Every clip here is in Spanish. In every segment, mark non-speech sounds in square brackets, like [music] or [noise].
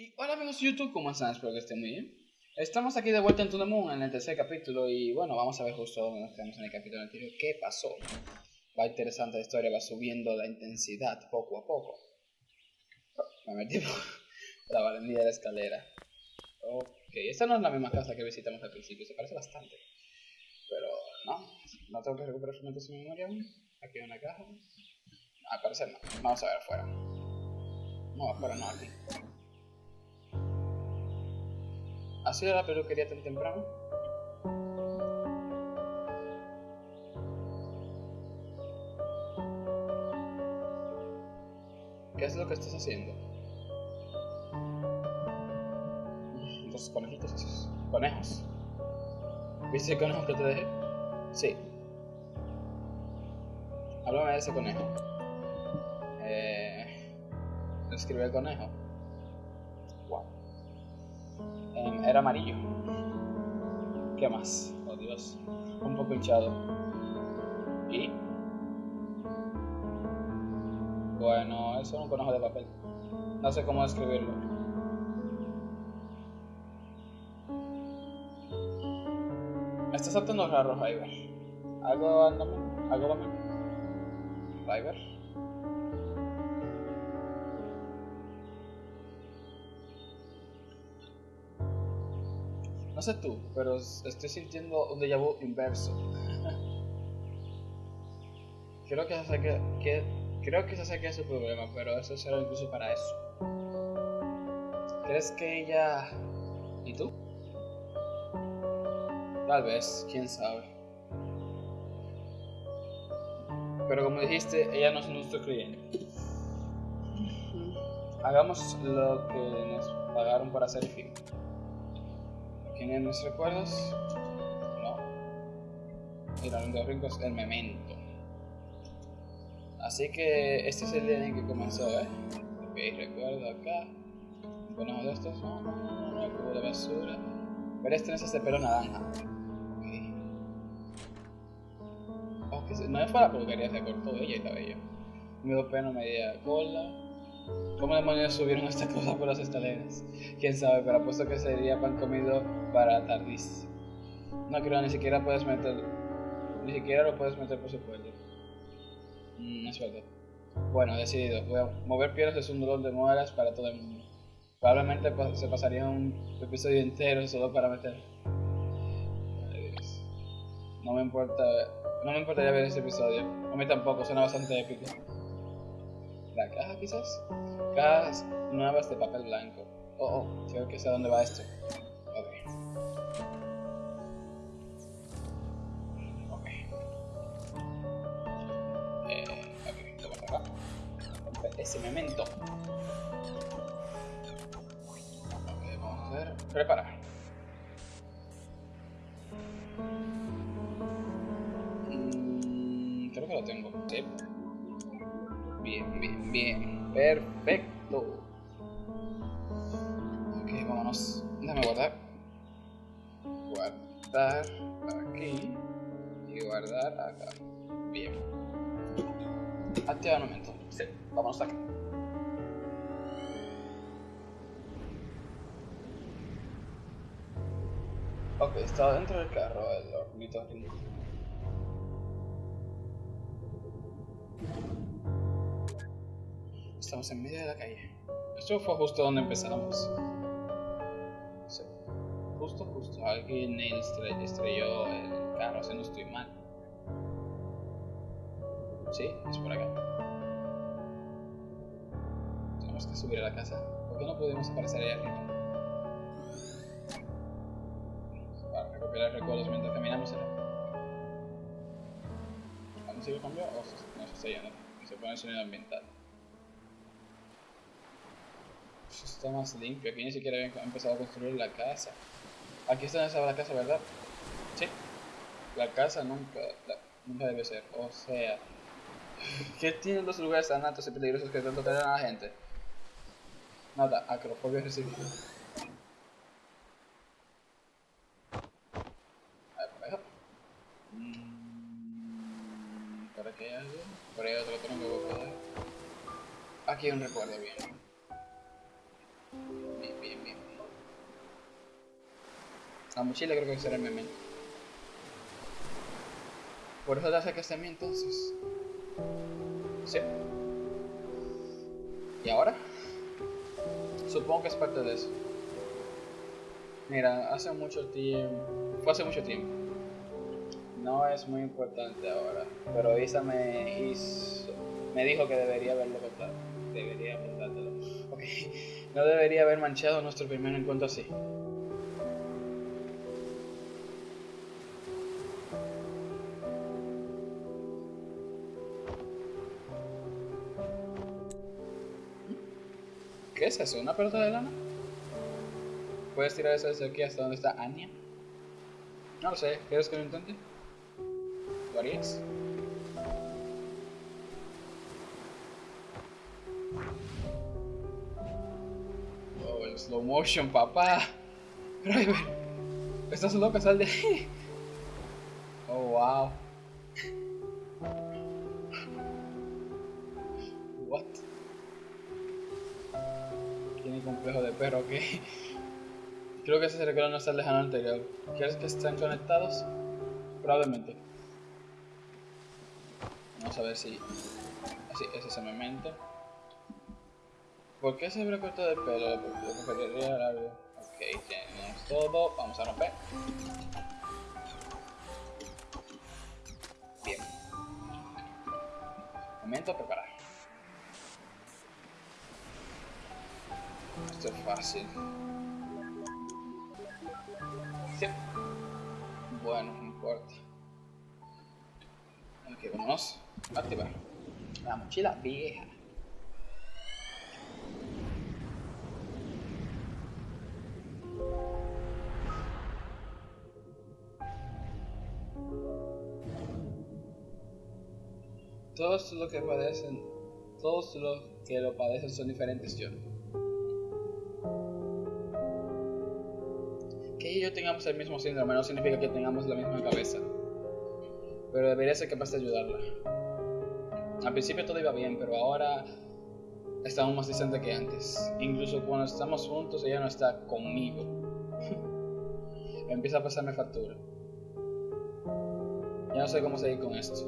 Y hola amigos de YouTube, ¿cómo están? Espero que estén muy bien. Estamos aquí de vuelta en Tune Moon en el tercer capítulo y bueno, vamos a ver justo donde nos quedamos en el capítulo anterior. ¿Qué pasó? Va interesante la historia, va subiendo la intensidad poco a poco. Me metí por [laughs] la barandilla de la escalera. Ok, esta no es la misma casa que visitamos al principio, se parece bastante. Pero no, no tengo que recuperar fragmentos de memoria aún. Aquí hay una caja. Al no. Vamos a ver afuera. No, afuera no, aquí. ¿Ha sido la peluquería tan temprano? ¿Qué es lo que estás haciendo? Los conejitos. Conejos. ¿Viste el conejo que te dejé? Sí. Háblame de ese conejo. Eh. Escribe el conejo. Era amarillo. ¿Qué más? Oh Dios. Un poco hinchado. ¿Y? Bueno, eso es un conejo de papel. No sé cómo describirlo. Estás saltando raro, Ryber. ¿Algo andame? ¿Algo dame? No sé tú, pero estoy sintiendo un déjà vu inverso. [laughs] creo que sé que, que, creo que ese es su problema, pero eso será incluso para eso. ¿Crees que ella y tú? Tal vez, quién sabe. Pero como dijiste, ella no es nuestro cliente. Hagamos lo que nos pagaron para hacer el film. ¿Tienen mis recuerdos? No. Mira, los rincos, el memento. Así que este es el día en que comenzó, ¿eh? Ok, recuerdo acá. Conejo de estos, no, no, no, no, cubo de basura. Pero este es de pelo naranja. Ok. Oh, no es para la peluquería, se cortó ella el cabello. Medio pelo, media cola. ¿Cómo demonios subieron esta cosa por las escaleras? Quién sabe, pero apuesto que sería pan comido para tardis. No creo, ni siquiera puedes meter. Ni siquiera lo puedes meter por su cuello. Mm, es verdad. Bueno, decidido. Mover piedras es un dolor de muelas para todo el mundo. Probablemente se pasaría un episodio entero solo para meter. No me importa. No me importaría ver ese episodio. A mí tampoco, suena bastante épico. ¿La caja quizás? Cajas nuevas de papel blanco. Oh, oh, creo que sé a dónde va esto. Ok. Ok. Eh, ok, vamos acá. Ese memento. Ok, vamos a ver. Prepara. Mm, creo que lo tengo. Sí. Bien, bien, bien. Perfecto. Ok, vámonos. Déjame guardar. Guardar aquí. Y guardar acá. Bien. Activa el momento. Sí, vámonos aquí. Ok, está dentro del carro el ornitorrinco. Estamos en medio de la calle. Esto fue justo donde empezamos. Sí. Justo, justo. Alguien estre- estrelló el carro, si no estoy mal. Sí, es por acá. Tenemos que subir a la casa. ¿Por qué no podemos aparecer ahí arriba? Para recuperar recuerdos mientras caminamos. ¿La música cambió o no se está yendo? Se pone el sonido ambiental. Está más limpio, aquí ni siquiera habían empezado a construir la casa. Aquí está estaba la casa, ¿verdad? Sí. La casa nunca, nunca debe ser. O sea, ¿qué tienen los lugares tan altos y peligrosos que tanto traen a la gente? Nada, acrofobia recibida. A ver, por ahí. ¿Por aquí hay algo? Por ahí otro tronco que. Aquí hay un recuerdo. Bien. La mochila creo que será el memento. Por eso te acercaste a mí entonces. Sí. ¿Y ahora? Supongo que es parte de eso. Mira, hace mucho tiempo. Fue hace mucho tiempo. No es muy importante ahora. Pero Isa me hizo. Me dijo que debería haberlo contado. Debería contártelo. Ok. [laughs] No debería haber manchado nuestro primer encuentro así. ¿Qué es eso? ¿Una pelota de lana? ¿Puedes tirar eso desde aquí hasta donde está Anya? No lo sé, ¿quieres que lo intente? ¿Lo harías? Oh, el slow motion, papá. Driver, estás loco, sal de ahí. Oh, wow. Complejo de perro, ok. [laughs] Creo que ese se recuerda no está lejano anterior. ¿Quieres que estén conectados? Probablemente. Vamos a ver si... Así, ese es el momento. ¿Por qué se corto de pelo? Largo. Ok, tenemos todo. Vamos a romper. Bien. Momento preparar. Esto es fácil. Bueno, no importa. Ok, a activar. La mochila vieja. Todos los que padecen, todos los que lo padecen son diferentes yo. Yo tengamos el mismo síndrome no significa que tengamos la misma cabeza. Pero debería ser capaz de ayudarla. Al principio todo iba bien, pero ahora estamos más distantes que antes. Incluso cuando estamos juntos, ella no está conmigo. [laughs] Empieza a pasarme factura. Ya no sé cómo seguir con esto.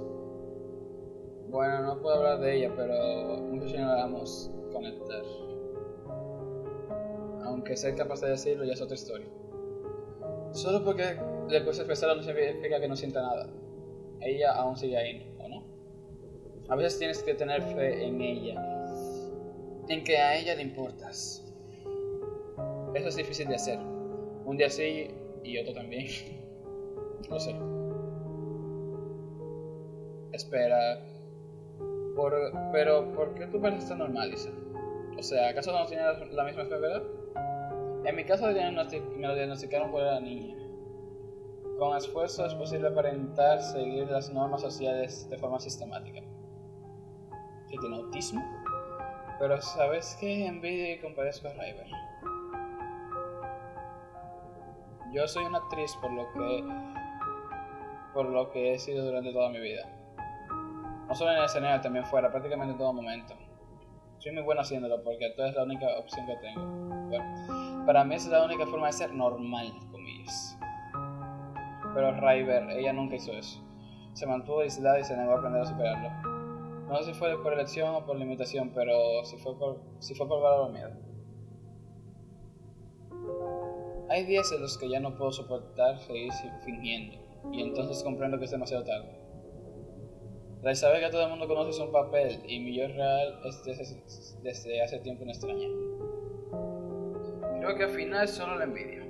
Bueno, no puedo hablar de ella, pero muchos ya no vamos a conectar. Aunque ser capaz de decirlo ya es otra historia. Solo porque le cuesta expresarlo no significa que no sienta nada. Ella aún sigue ahí, ¿o no? A veces tienes que tener fe en ella, en que a ella le importas. Eso es difícil de hacer. Un día sí y otro también. [laughs] no sé. Espera. Por, pero, ¿por qué tú pareces tan normal, Lisa? O sea, ¿acaso no tienes la misma enfermedad? En mi caso me diagnosticaron por la niña. Con esfuerzo es posible aparentar seguir las normas sociales de forma sistemática. ¿Que tiene autismo? Pero ¿sabes qué? Envidia y compadezco a River. Yo soy una actriz por lo que por lo que he sido durante toda mi vida. No solo en el escenario, también fuera, prácticamente en todo momento. Soy muy bueno haciéndolo porque esto es la única opción que tengo. Bueno, para mí es la única forma de ser normal, comillas. Pero River, ella nunca hizo eso. Se mantuvo aislada y se negó a aprender a superarlo. No sé si fue por elección o por limitación, pero si fue por, si fue por valor miedo. Hay días en los que ya no puedo soportar seguir fingiendo, y entonces comprendo que es demasiado tarde. La Isabel que todo el mundo conoce es un papel, y mi yo real es desde hace tiempo una extraña. Creo que al final solo la envidia.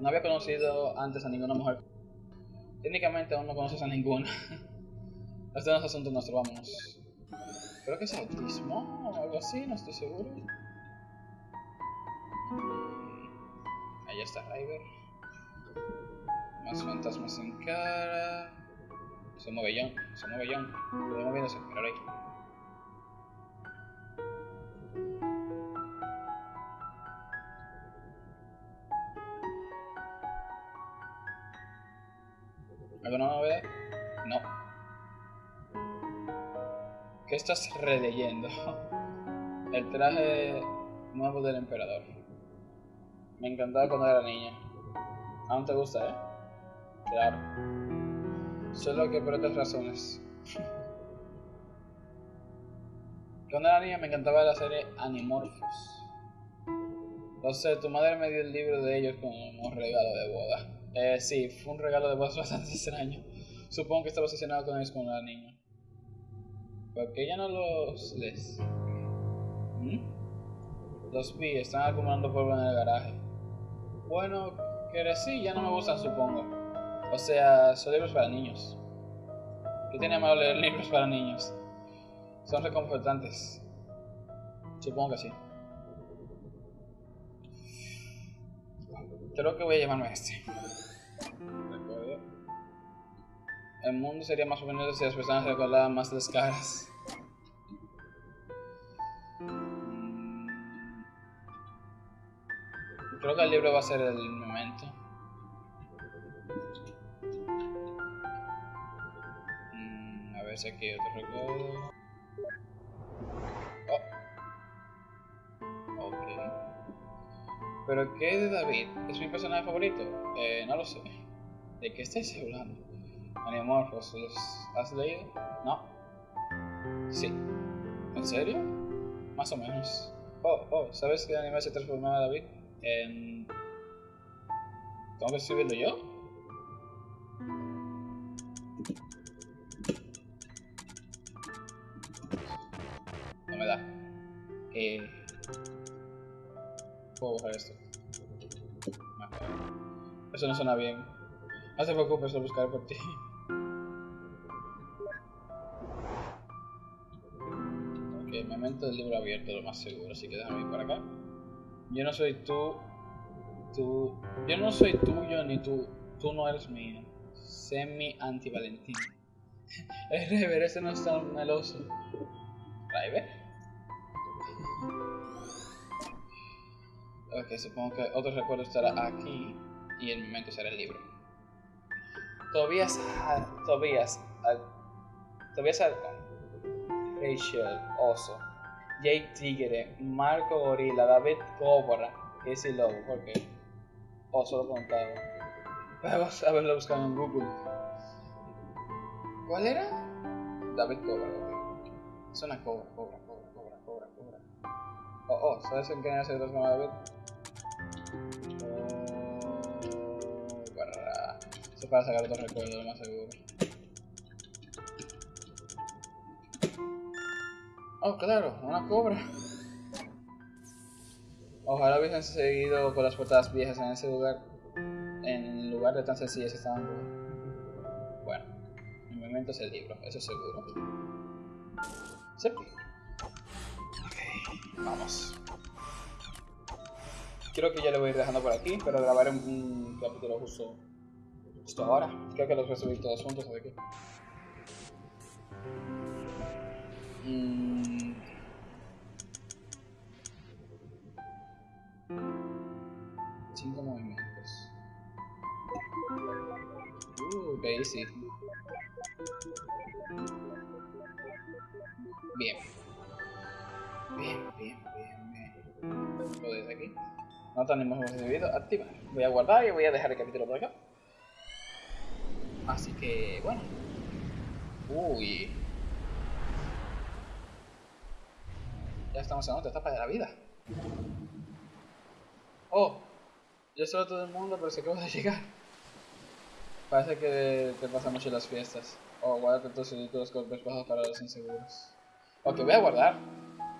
No había conocido antes a ninguna mujer. Técnicamente aún no conoces a ninguna. [laughs] Este no es asunto nuestro, vámonos. Creo que es autismo o algo así, no estoy seguro. Ahí está River. Más fantasmas sin cara. Se mueve John, se mueve John. Está moviéndose, míralo ahí. ¿Alguna novedad? No. ¿Qué estás releyendo? [laughs] El traje nuevo del emperador. Me encantaba cuando era niña. Aún te gusta, ¿eh? Claro. Solo que por otras razones. Cuando era niña me encantaba la serie Animorphos. Entonces tu madre me dio el libro de ellos como un regalo de boda. Eh, sí, fue un regalo de boda [laughs] bastante extraño. Supongo que estaba obsesionado con ellos cuando era niño. ¿Por qué ya no los lees? ¿Mm? Los vi, están acumulando polvo en el garaje. Bueno, que sí, ya no me gustan, supongo. O sea, son libros para niños. ¿Qué tiene malo leer libros para niños? Son reconfortantes. Supongo que sí. Creo que voy a llamarme este. El mundo sería más bonito si las personas recordaran más las caras. Mm. Creo que el libro va a ser el momento. Hay. Oh. ¿Pero qué de David? ¿Es mi personaje favorito? Eh, no lo sé. ¿De qué estáis hablando? Animorphos, ¿los has leído? No. Sí. ¿En serio? Más o menos. Oh, oh, ¿sabes qué anime se transformaba David? En... ¿Tengo que escribirlo yo? Eh... Puedo buscar esto. Eso no suena bien. No te preocupes, lo buscaré por ti. momento del libro abierto, lo más seguro, así que déjame ir para acá. Yo no soy tú, tú, yo no soy tuyo ni tú, tú no eres mío. Sé mi anti-Valentín. [laughs] El River, ese no es tan meloso. ¿River? Ok, supongo que otro recuerdo estará aquí y el momento será el libro. Tobías, Tobías, Tobías Rachel Oso, Jake Tigre, Marco Gorila, David Cobra, Casey Lobo, porque Oso lo contaba. Vamos a verlo buscando en Google. ¿Cuál era? David Cobra, Es una cobra, cobra. Oh, oh, ¿sabes en qué año se transformó David? Oh, para... Eso para sacar otro recuerdo, lo más seguro. Oh, claro, una cobra. Ojalá hubiesen seguido con las portadas viejas en ese lugar. En lugar de tan sencillas estaban. Bueno, mi momento es el libro, eso seguro. Sí. Vamos. Creo que ya lo voy a ir dejando por aquí, pero grabaré un, capítulo justo, justo ahora. Creo que los voy a subir todos juntos, así que. Mm. Cinco movimientos. Uh, easy. Bien. Bien, bien, bien, bien. Lo desde aquí. No tenemos recibido. Activa. Voy a guardar y voy a dejar el capítulo por acá. Así que, bueno. Uy. Ya estamos en otra etapa de la vida. Oh, yo soy todo el mundo, pero se acaba de llegar. Parece que te pasa mucho las fiestas. Oh, guárdate tus los golpes bajos para los inseguros. Ok, voy a guardar.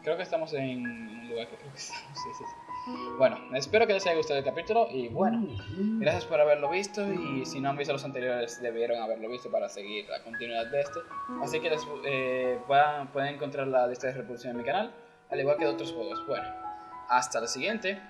Creo que estamos en un lugar que creo que estamos. Sí, sí, sí. Bueno, espero que les haya gustado el capítulo y bueno, gracias por haberlo visto y si no han visto los anteriores debieron haberlo visto para seguir la continuidad de este. Así que les, eh, pueden encontrar la lista de reproducción en mi canal al igual que de otros juegos. Bueno, hasta la siguiente.